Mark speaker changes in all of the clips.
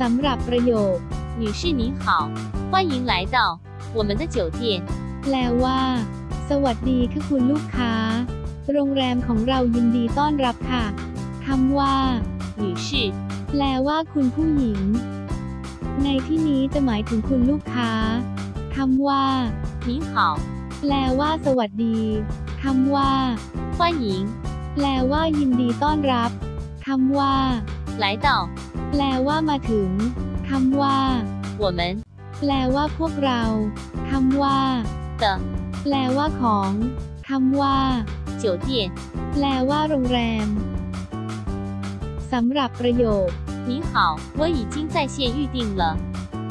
Speaker 1: สำหรับประโยค
Speaker 2: 女士您好，欢迎来到我们的酒店。
Speaker 1: แปลว่า สวัสดีค่ะคุณลูกค้า โรงแรมของเรายินดีต้อนรับค่ะคำว่า
Speaker 2: 女士，
Speaker 1: แปลว่าคุณผู้หญิง ในที่นี้จะหมายถึงคุณลูกค้าคำว่า
Speaker 2: 您好，
Speaker 1: แปลว่า สวัสดีคำว่า
Speaker 2: 欢迎
Speaker 1: แปลว่า ยินดีต้อนรับคำว่า
Speaker 2: 来到
Speaker 1: แปลว่ามาถึงคำว่า
Speaker 2: 我们
Speaker 1: แปลว่าพวกเราคำว่า
Speaker 2: 的
Speaker 1: แปลว่าของคำว่า
Speaker 2: 酒店。
Speaker 1: แปลว่าโรงแรมสำหรับประโยค
Speaker 2: 您好，我已经在线预定了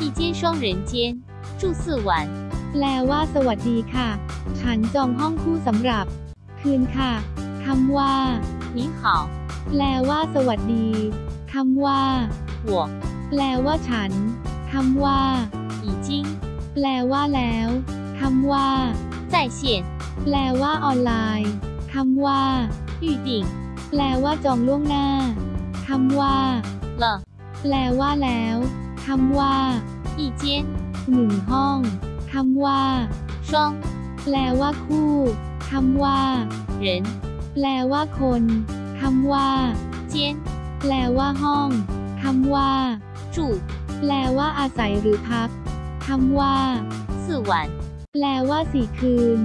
Speaker 2: 一间双人间，住四晚。
Speaker 1: แปลว่า สวัสดีค่ะ ฉันจองห้องคู่สำหรับ คืนค่ะคำว่า
Speaker 2: 您好，
Speaker 1: แปลว่า สวัสดี คำว่า
Speaker 2: 我
Speaker 1: แปลว่าฉันคำว่า
Speaker 2: 已经
Speaker 1: แปลว่าแล้วคำว่า
Speaker 2: 在线
Speaker 1: แปลว่าออนไลน์คำว่า
Speaker 2: 预定
Speaker 1: แปลว่าจองล่วงหน้าคำว่า
Speaker 2: 了
Speaker 1: แปลว่าแล้วคำว่า
Speaker 2: 一间
Speaker 1: หนึ่งห้องคำว่า
Speaker 2: 双
Speaker 1: แปลว่าคู่คำว่า
Speaker 2: 人
Speaker 1: แปลว่าคนคำว่า
Speaker 2: 间
Speaker 1: แปลว่าห้องคำว่า
Speaker 2: จู
Speaker 1: แปลว่าอาศัยหรือพักคำว่า
Speaker 2: สุวรรณ
Speaker 1: แปลว่าสี่คืน